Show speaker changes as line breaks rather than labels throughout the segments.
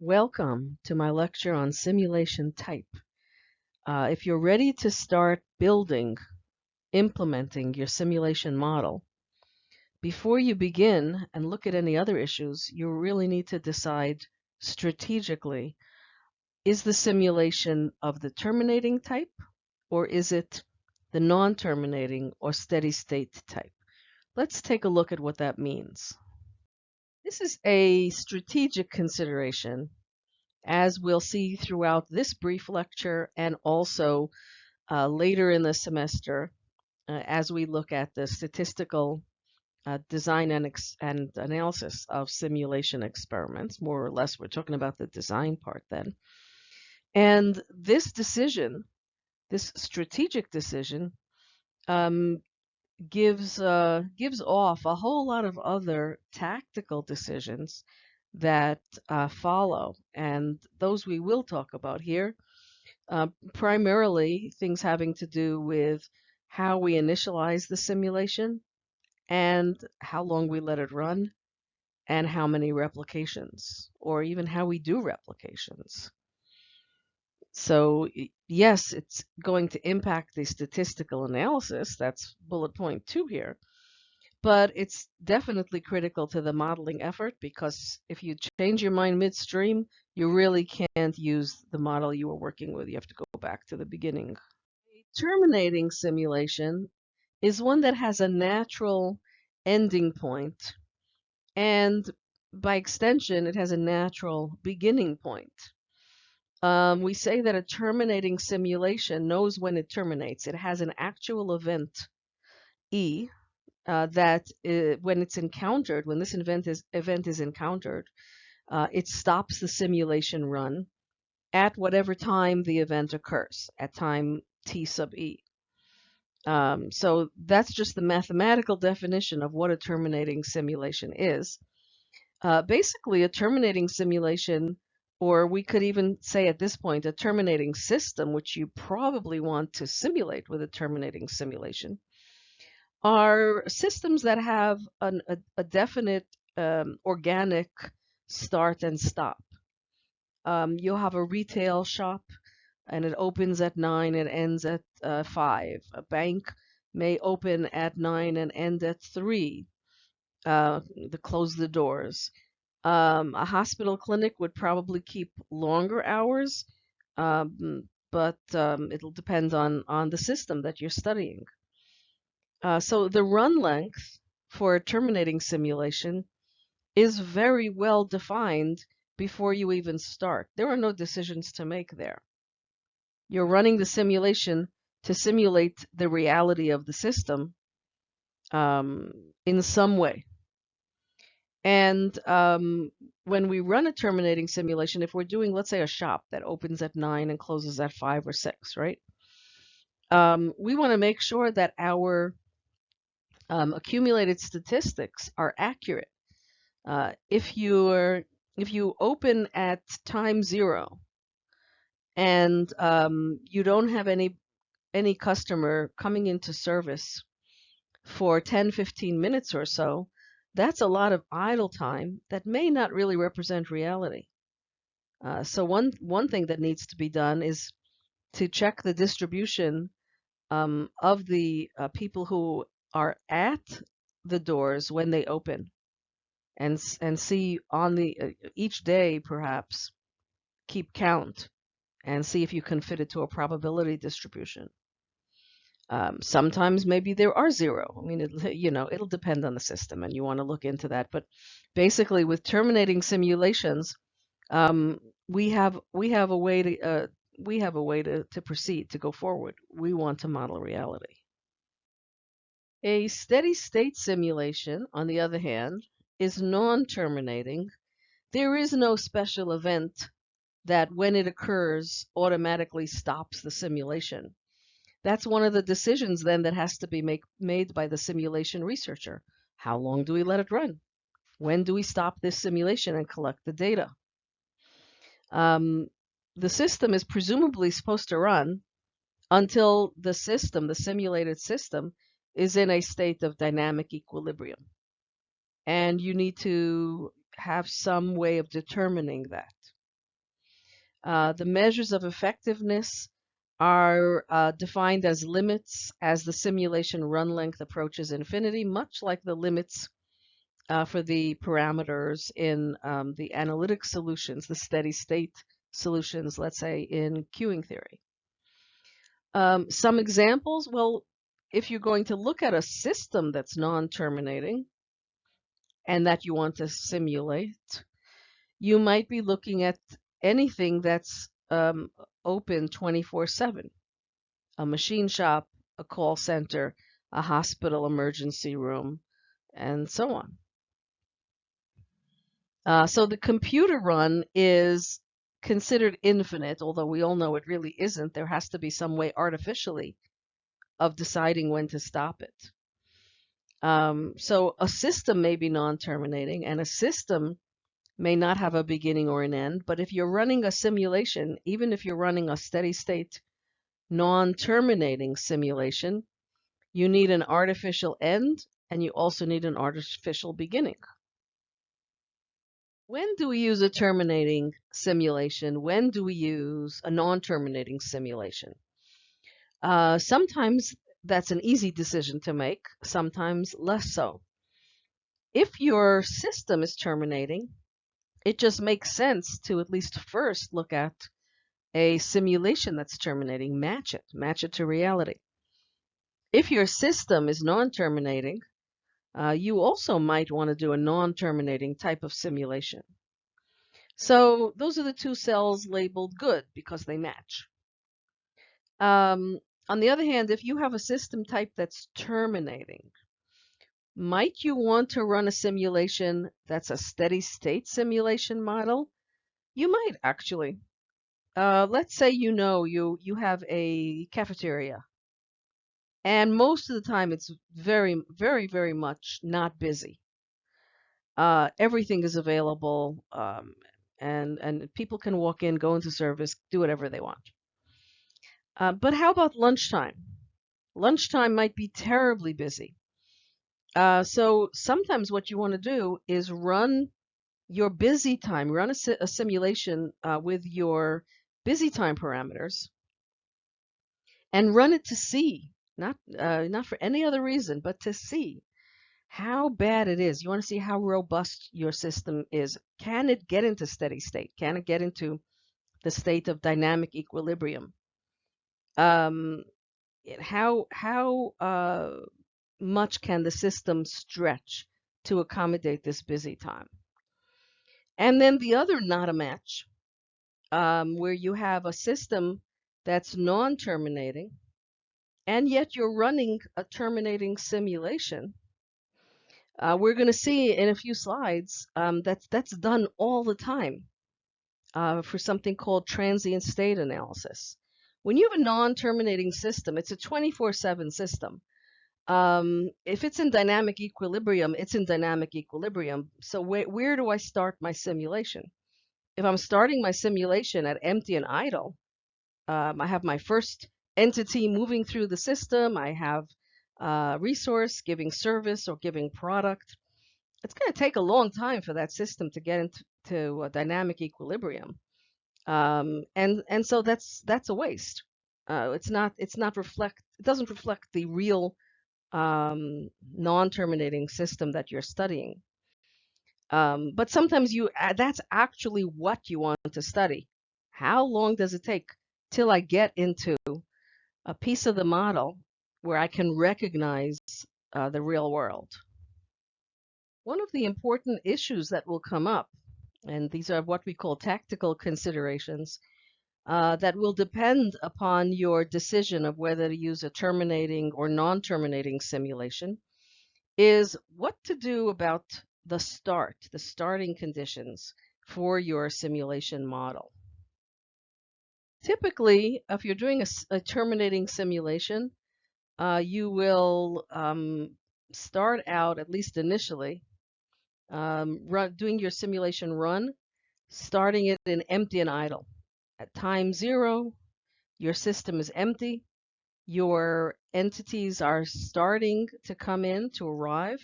Welcome to my lecture on simulation type. Uh, if you're ready to start building, implementing your simulation model, before you begin and look at any other issues, you really need to decide strategically, is the simulation of the terminating type or is it the non-terminating or steady state type? Let's take a look at what that means. This is a strategic consideration, as we'll see throughout this brief lecture and also uh, later in the semester uh, as we look at the statistical uh, design and, and analysis of simulation experiments. More or less, we're talking about the design part then. And this decision, this strategic decision, um, gives uh, gives off a whole lot of other tactical decisions that uh, follow, and those we will talk about here. Uh, primarily, things having to do with how we initialize the simulation, and how long we let it run, and how many replications, or even how we do replications. So yes, it's going to impact the statistical analysis. That's bullet point two here. But it's definitely critical to the modeling effort because if you change your mind midstream, you really can't use the model you were working with. You have to go back to the beginning. A terminating simulation is one that has a natural ending point, and by extension, it has a natural beginning point. Um, we say that a terminating simulation knows when it terminates. It has an actual event, E, uh, that uh, when it's encountered, when this event is, event is encountered, uh, it stops the simulation run at whatever time the event occurs, at time t sub e. Um, so that's just the mathematical definition of what a terminating simulation is. Uh, basically, a terminating simulation or we could even say at this point a terminating system, which you probably want to simulate with a terminating simulation, are systems that have an, a, a, definite um, organic start and stop. Um, you'll have a retail shop and it opens at 9 and ends at uh, 5. A bank may open at 9 and end at 3. Uh, close the doors. Um, a hospital clinic would probably keep longer hours, um, but um, it'll depend on, on the system that you're studying. Uh, so the run length for a terminating simulation is very well defined before you even start. There are no decisions to make there. You're running the simulation to simulate the reality of the system um, in some way. And um, when we run a terminating simulation, if we're doing, let's say, a shop that opens at 9 and closes at 5 or 6, right? Um, we want to make sure that our um, accumulated statistics are accurate. Uh, if you're if you open at time zero and um, you don't have any any customer coming into service for 10 15 minutes or so that's a lot of idle time that may not really represent reality. Uh, so one one thing that needs to be done is to check the distribution um, of the uh, people who are at the doors when they open, and and see on the uh, each day perhaps keep count and see if you can fit it to a probability distribution. Um, sometimes maybe there are zero. I mean, it, you know, it'll depend on the system, and you want to look into that. But basically, with terminating simulations, um, we have we have a way to uh, we have a way to, to proceed to go forward. We want to model reality. A steady state simulation, on the other hand, is non-terminating. There is no special event that, when it occurs, automatically stops the simulation. That's one of the decisions then that has to be make, made by the simulation researcher. How long do we let it run? When do we stop this simulation and collect the data? Um, the system is presumably supposed to run until the system, the simulated system, is in a state of dynamic equilibrium. And you need to have some way of determining that. Uh, the measures of effectiveness are uh, defined as limits as the simulation run length approaches infinity, much like the limits uh, for the parameters in um, the analytic solutions, the steady state solutions, let's say in queuing theory. Um, some examples, well, if you're going to look at a system that's non-terminating and that you want to simulate, you might be looking at anything that's um, open 24-7. A machine shop, a call center, a hospital emergency room, and so on. Uh, so the computer run is considered infinite, although we all know it really isn't. There has to be some way artificially of deciding when to stop it. Um, so a system may be non-terminating and a system may not have a beginning or an end, but if you're running a simulation, even if you're running a steady state non-terminating simulation, you need an artificial end and you also need an artificial beginning. When do we use a terminating simulation? When do we use a non-terminating simulation? Uh, sometimes that's an easy decision to make, sometimes less so. If your system is terminating, it just makes sense to at least first look at a simulation that's terminating, match it, match it to reality. If your system is non-terminating, uh, you also might want to do a non-terminating type of simulation. So those are the two cells labeled good because they match. Um, on the other hand, if you have a system type that's terminating, might you want to run a simulation that's a steady state simulation model? You might actually. Uh, let's say you know you, you have a cafeteria and most of the time it's very, very, very much not busy. Uh, everything is available, um, and and people can walk in, go into service, do whatever they want. Uh, but how about lunchtime? Lunchtime might be terribly busy. Uh, so sometimes what you want to do is run your busy time, run a, si a simulation uh, with your busy time parameters, and run it to see not uh, not for any other reason, but to see how bad it is. You want to see how robust your system is. Can it get into steady state? Can it get into the state of dynamic equilibrium? Um, how how uh, much can the system stretch to accommodate this busy time? And then the other not a match, um, where you have a system that's non-terminating, and yet you're running a terminating simulation. Uh, we're going to see in a few slides um, that's, that's done all the time uh, for something called transient state analysis. When you have a non-terminating system, it's a 24-7 system. Um, if it's in dynamic equilibrium, it's in dynamic equilibrium. So wh where do I start my simulation? If I'm starting my simulation at empty and idle, um, I have my first entity moving through the system. I have a resource giving service or giving product. It's going to take a long time for that system to get into a dynamic equilibrium. Um, and and so that's that's a waste. Uh, it's not it's not reflect it doesn't reflect the real um, non-terminating system that you're studying. Um, but sometimes you that's actually what you want to study. How long does it take till I get into a piece of the model where I can recognize uh, the real world. One of the important issues that will come up, and these are what we call tactical considerations, uh, that will depend upon your decision of whether to use a terminating or non-terminating simulation, is what to do about the start, the starting conditions for your simulation model. Typically, if you're doing a, a terminating simulation, uh, you will um, start out, at least initially, um, run, doing your simulation run, starting it in empty and idle. At time zero, your system is empty. Your entities are starting to come in to arrive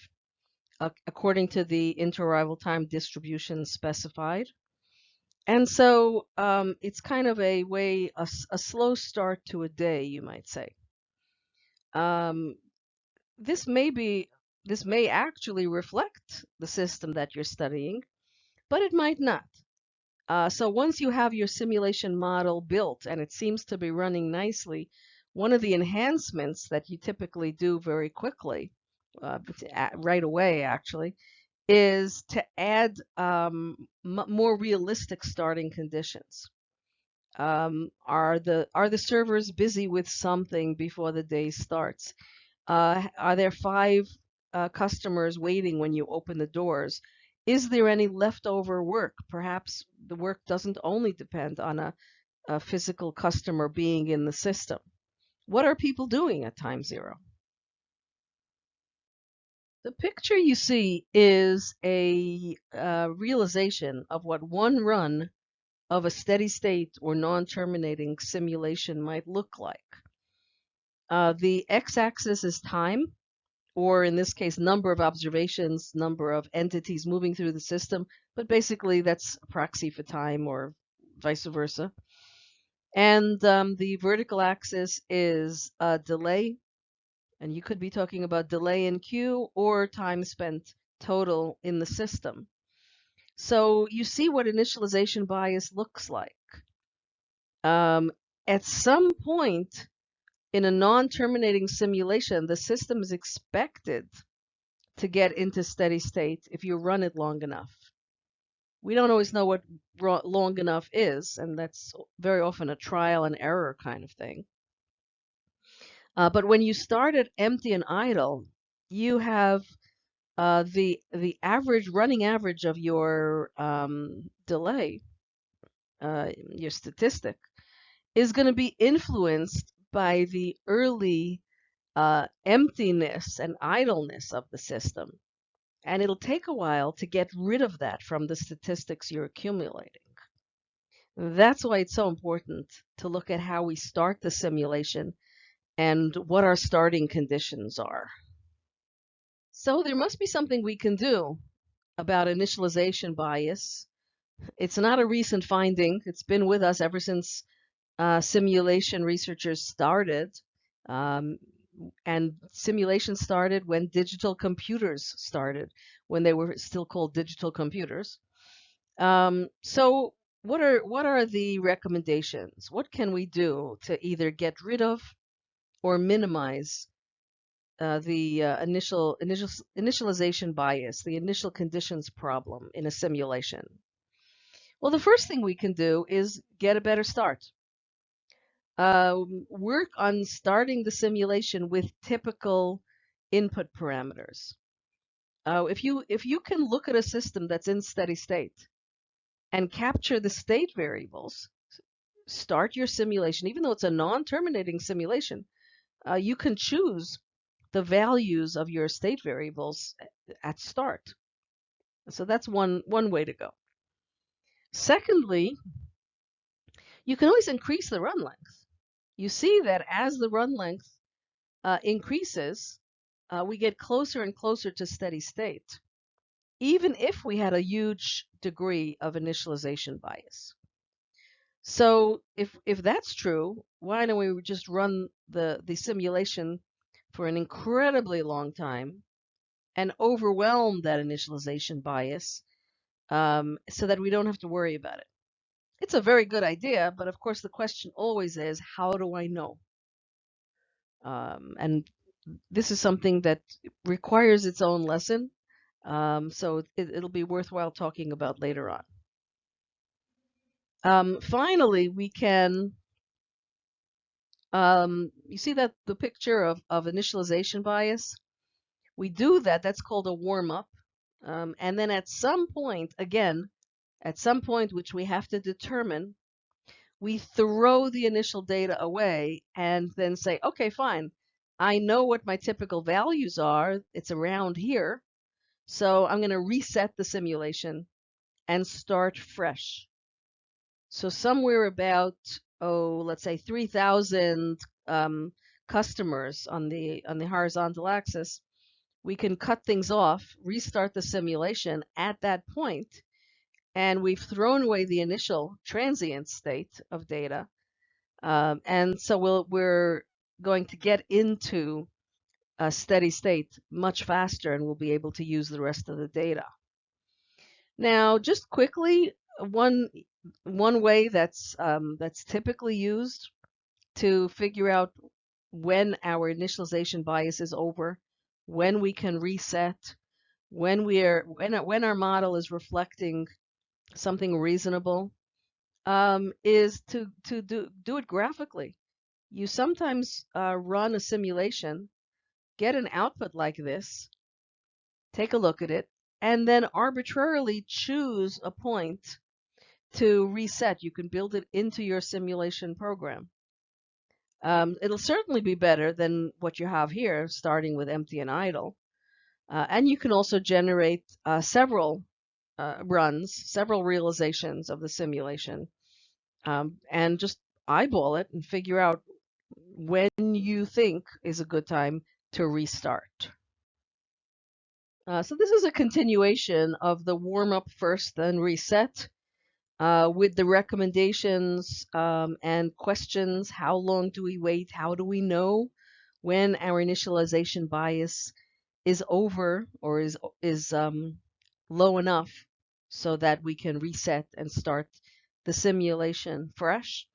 uh, according to the interarrival time distribution specified. And so um, it's kind of a way, a, a, slow start to a day, you might say. Um, this may be, this may actually reflect the system that you're studying, but it might not. Uh, so once you have your simulation model built and it seems to be running nicely, one of the enhancements that you typically do very quickly, uh, right away actually, is to add um, more realistic starting conditions. Um, are the are the servers busy with something before the day starts? Uh, are there five uh, customers waiting when you open the doors? Is there any leftover work? Perhaps the work doesn't only depend on a, a physical customer being in the system. What are people doing at time zero? The picture you see is a uh, realization of what one run of a steady state or non-terminating simulation might look like. Uh, the x-axis is time, or in this case, number of observations, number of entities moving through the system, but basically that's a proxy for time or vice versa. And um, the vertical axis is delay and you could be talking about delay in queue or time spent total in the system. So you see what initialization bias looks like. Um, at some point in a non-terminating simulation, the system is expected to get into steady state if you run it long enough. We don't always know what long enough is, and that's very often a trial and error kind of thing. Uh, but when you start at empty and idle, you have uh, the the average running average of your um, delay, uh, your statistic, is going to be influenced by the early uh, emptiness and idleness of the system. And it'll take a while to get rid of that from the statistics you're accumulating. That's why it's so important to look at how we start the simulation and what our starting conditions are. So there must be something we can do about initialization bias. It's not a recent finding. It's been with us ever since uh, simulation researchers started. Um, and simulation started when digital computers started, when they were still called digital computers. Um, so what are what are the recommendations? What can we do to either get rid of or minimize uh, the uh, initial, initial initialization bias, the initial conditions problem in a simulation? Well, the first thing we can do is get a better start. Uh, work on starting the simulation with typical input parameters. Uh, if you if you can look at a system that's in steady state and capture the state variables, start your simulation, even though it's a non-terminating simulation, uh, you can choose the values of your state variables at start. So that's one, one way to go. Secondly, you can always increase the run length. You see that as the run length uh, increases, uh, we get closer and closer to steady state, even if we had a huge degree of initialization bias. So if if that's true, why don't we just run the the simulation for an incredibly long time and overwhelm that initialization bias um, so that we don't have to worry about it. It's a very good idea, but of course the question always is, how do I know? Um, and this is something that requires its own lesson, um, so it, it'll be worthwhile talking about later on. Um, finally, we can, um, you see that the picture of, of initialization bias? We do that, that's called a warm up. Um, and then at some point, again, at some point which we have to determine, we throw the initial data away and then say, okay, fine, I know what my typical values are. It's around here. So I'm going to reset the simulation and start fresh. So somewhere about, oh, let's say 3,000 um, customers on the on the horizontal axis, we can cut things off, restart the simulation at that point, and we've thrown away the initial transient state of data. Um, and so we'll, we're going to get into a steady state much faster and we'll be able to use the rest of the data. Now, just quickly, one one way that's um, that's typically used to figure out when our initialization bias is over, when we can reset, when we are when when our model is reflecting something reasonable, um, is to to do do it graphically. You sometimes uh, run a simulation, get an output like this, take a look at it, and then arbitrarily choose a point to reset. You can build it into your simulation program. Um, it'll certainly be better than what you have here, starting with empty and idle. Uh, and you can also generate uh, several uh, runs, several realizations of the simulation, um, and just eyeball it and figure out when you think is a good time to restart. Uh, so this is a continuation of the warm up first, then reset uh, with the recommendations um, and questions. How long do we wait? How do we know when our initialization bias is over or is is um, low enough so that we can reset and start the simulation fresh?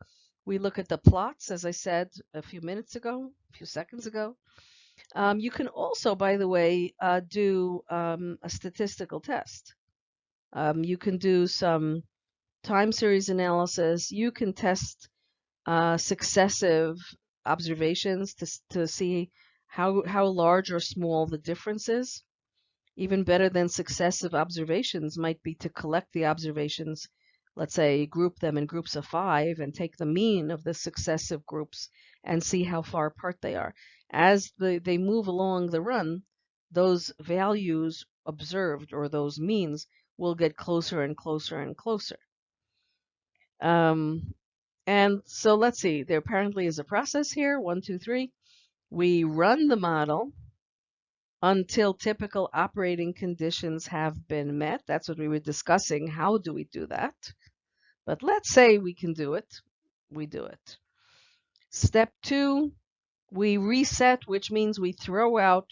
We look at the plots, as I said a few minutes ago, a few seconds ago. Um, you can also, by the way, uh, do um, a statistical test. Um, you can do some time series analysis, you can test uh, successive observations to, to see how, how large or small the difference is. Even better than successive observations might be to collect the observations, let's say group them in groups of five and take the mean of the successive groups and see how far apart they are. As the, they move along the run, those values observed or those means will get closer and closer and closer. Um, and so let's see, there apparently is a process here, one, two, three. We run the model until typical operating conditions have been met. That's what we were discussing. How do we do that? But let's say we can do it. We do it. Step two, we reset, which means we throw out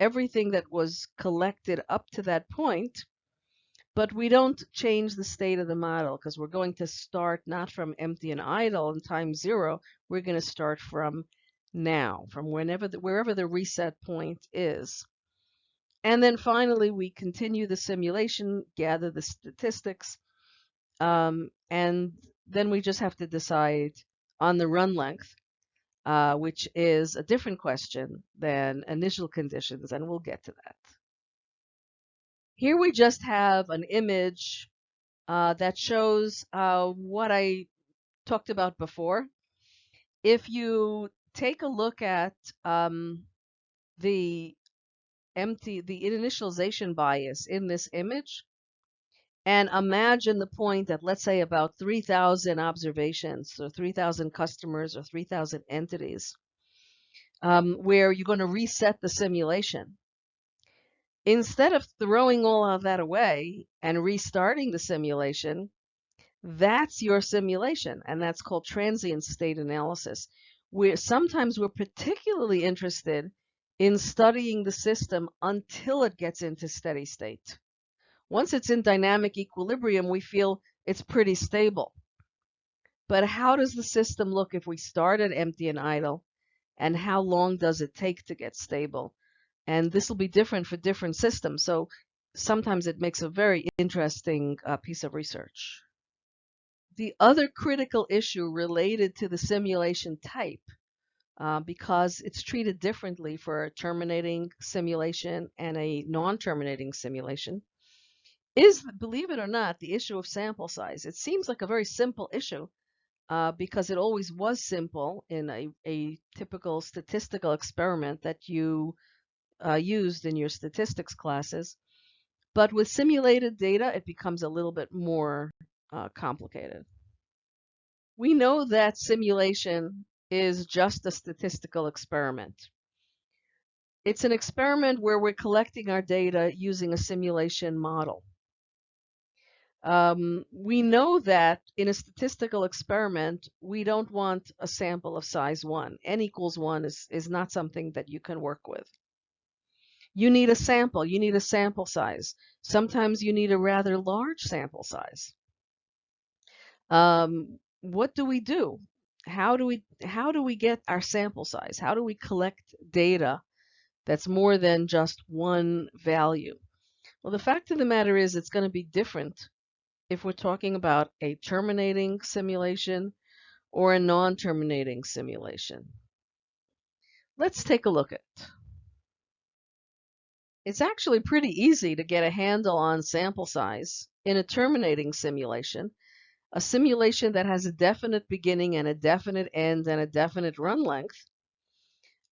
everything that was collected up to that point but we don't change the state of the model because we're going to start not from empty and idle in time zero. We're going to start from now, from whenever the, wherever the reset point is. And then finally, we continue the simulation, gather the statistics, um, and then we just have to decide on the run length, uh, which is a different question than initial conditions, and we'll get to that. Here we just have an image uh, that shows uh, what I talked about before. If you take a look at um, the empty, the initialization bias in this image, and imagine the point that let's say, about 3,000 observations, or 3,000 customers, or 3,000 entities, um, where you're going to reset the simulation. Instead of throwing all of that away and restarting the simulation, that's your simulation, and that's called transient state analysis. Where sometimes we're particularly interested in studying the system until it gets into steady state. Once it's in dynamic equilibrium, we feel it's pretty stable. But how does the system look if we start at empty and idle? And how long does it take to get stable? And this will be different for different systems. So sometimes it makes a very interesting uh, piece of research. The other critical issue related to the simulation type, uh, because it's treated differently for a terminating simulation and a non-terminating simulation, is, believe it or not, the issue of sample size. It seems like a very simple issue uh, because it always was simple in a, a typical statistical experiment that you uh, used in your statistics classes. But with simulated data, it becomes a little bit more uh, complicated. We know that simulation is just a statistical experiment. It's an experiment where we're collecting our data using a simulation model. Um, we know that in a statistical experiment, we don't want a sample of size 1. n equals 1 is, is not something that you can work with. You need a sample. You need a sample size. Sometimes you need a rather large sample size. Um, what do we do? How do we how do we get our sample size? How do we collect data that's more than just one value? Well, the fact of the matter is it's going to be different if we're talking about a terminating simulation or a non-terminating simulation. Let's take a look at it. It's actually pretty easy to get a handle on sample size in a terminating simulation, a simulation that has a definite beginning and a definite end and a definite run length,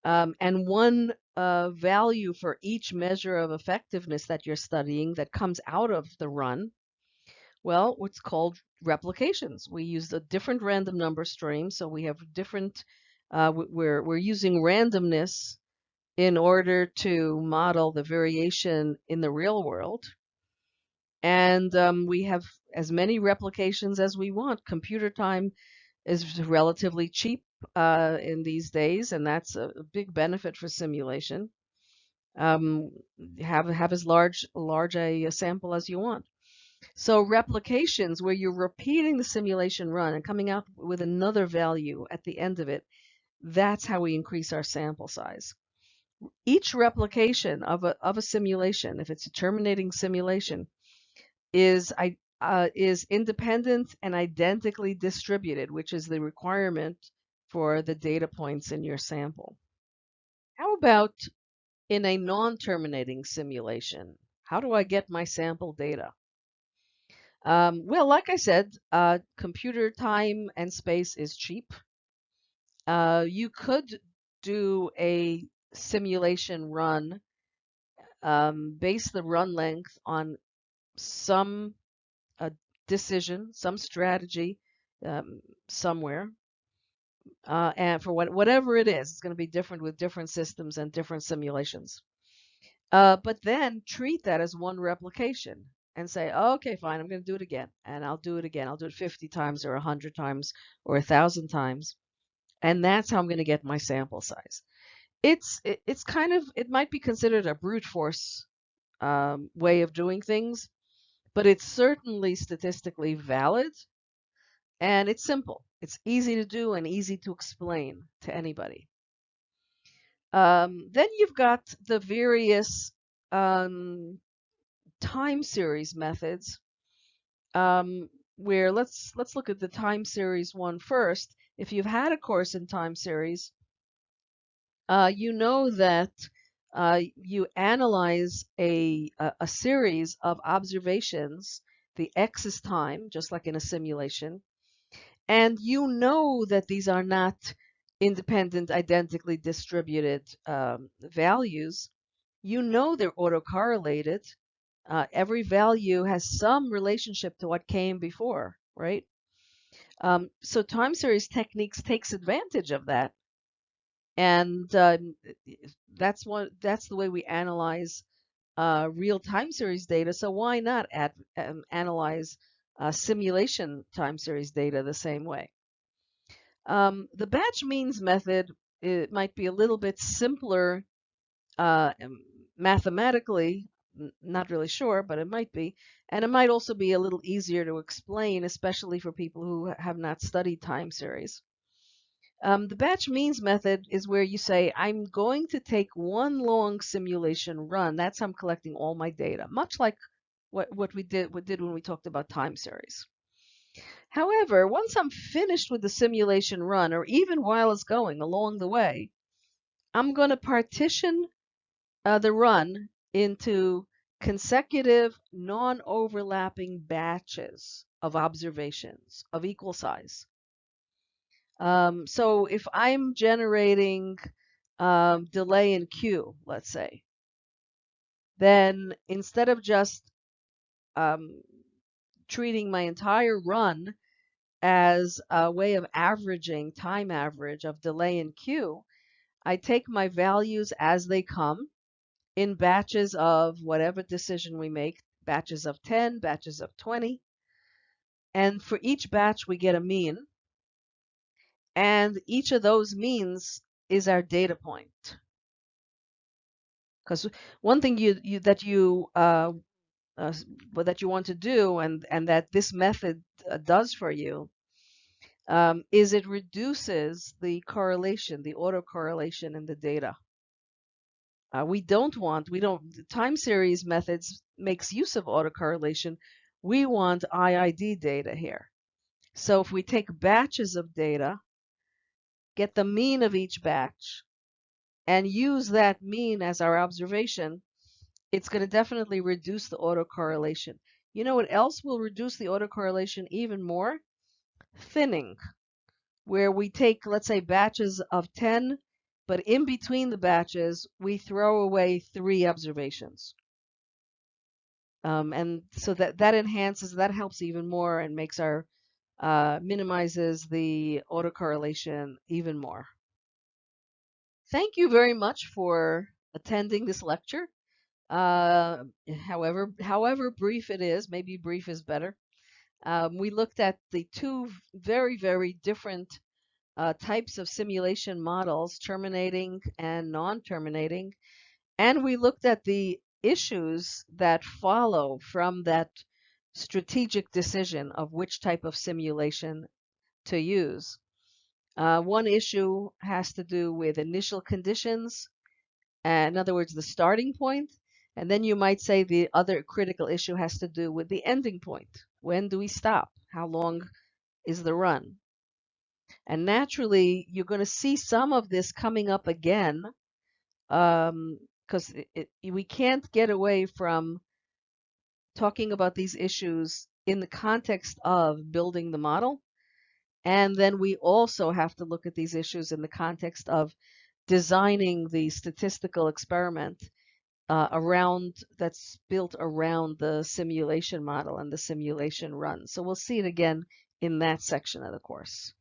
um, and one uh, value for each measure of effectiveness that you're studying that comes out of the run well, what's called replications. We use a different random number stream, so we have different, uh, we're, we're using randomness in order to model the variation in the real world. And um, we have as many replications as we want. Computer time is relatively cheap uh, in these days, and that's a, big benefit for simulation. Um, have have as large large a, a sample as you want. So replications where you're repeating the simulation run and coming out with another value at the end of it, that's how we increase our sample size. Each replication of a, of a simulation, if it's a terminating simulation, is, uh, is independent and identically distributed, which is the requirement for the data points in your sample. How about in a non-terminating simulation? How do I get my sample data? Um, well, like I said, uh, computer time and space is cheap. Uh, you could do a simulation run, um, base the run length on some uh, decision, some strategy um, somewhere. Uh, and for what, whatever it is, it's going to be different with different systems and different simulations. Uh, but then treat that as one replication and say, okay, fine, I'm going to do it again. And I'll do it again. I'll do it 50 times or 100 times or 1,000 times. And that's how I'm going to get my sample size. It's, it, it's kind of, it might be considered a brute force um, way of doing things, but it's certainly statistically valid and it's simple. It's easy to do and easy to explain to anybody. Um, then you've got the various um, time series methods um, where let's let's look at the time series one first. If you've had a course in time series, uh, you know that uh, you analyze a, a, a series of observations. The x is time, just like in a simulation, and you know that these are not independent, identically distributed um, values. You know they're autocorrelated uh, every value has some relationship to what came before, right? Um, so time series techniques takes advantage of that, and um, that's. That's the way we analyze uh, real time series data. So why not add, um, analyze uh, simulation time series data the same way? Um, the batch means method it might be a little bit simpler uh, mathematically not really sure, but it might be. And it might also be a little easier to explain, especially for people who have not studied time series. Um, the batch means method is where you say, I'm going to take one long simulation run. That's how I'm collecting all my data, much like what, what we did, what did when we talked about time series. However, once I'm finished with the simulation run, or even while it's going along the way, I'm going to partition uh, the run into consecutive non-overlapping batches of observations of equal size. Um, so if I'm generating um, delay in queue, let's say, then instead of just um, treating my entire run as a way of averaging time average of delay in queue, I take my values as they come in batches of whatever decision we make, batches of 10, batches of 20. And for each batch, we get a mean. And each of those means is our data point. Because one thing you, you that you uh, uh, that you want to do, and and that this method uh, does for you, um, is it reduces the correlation, the autocorrelation in the data. Uh, we don't want, we don't, time series methods makes use of autocorrelation. We want IID data here. So if we take batches of data, get the mean of each batch, and use that mean as our observation, it's going to definitely reduce the autocorrelation. You know what else will reduce the autocorrelation even more? Thinning, where we take, let's say, batches of 10, but in between the batches, we throw away three observations. Um, and so that, that enhances, that helps even more and makes our, uh, minimizes the autocorrelation even more. Thank you very much for attending this lecture. Uh, however, however brief it is, maybe brief is better. Um, we looked at the two very, very different uh, types of simulation models, terminating and non-terminating, and we looked at the issues that follow from that strategic decision of which type of simulation to use. Uh, one issue has to do with initial conditions, in other words, the starting point, and then you might say the other critical issue has to do with the ending point. When do we stop? How long is the run? And naturally, you're going to see some of this coming up again because um, we can't get away from talking about these issues in the context of building the model. And then we also have to look at these issues in the context of designing the statistical experiment uh, around that's built around the simulation model and the simulation run. So we'll see it again in that section of the course.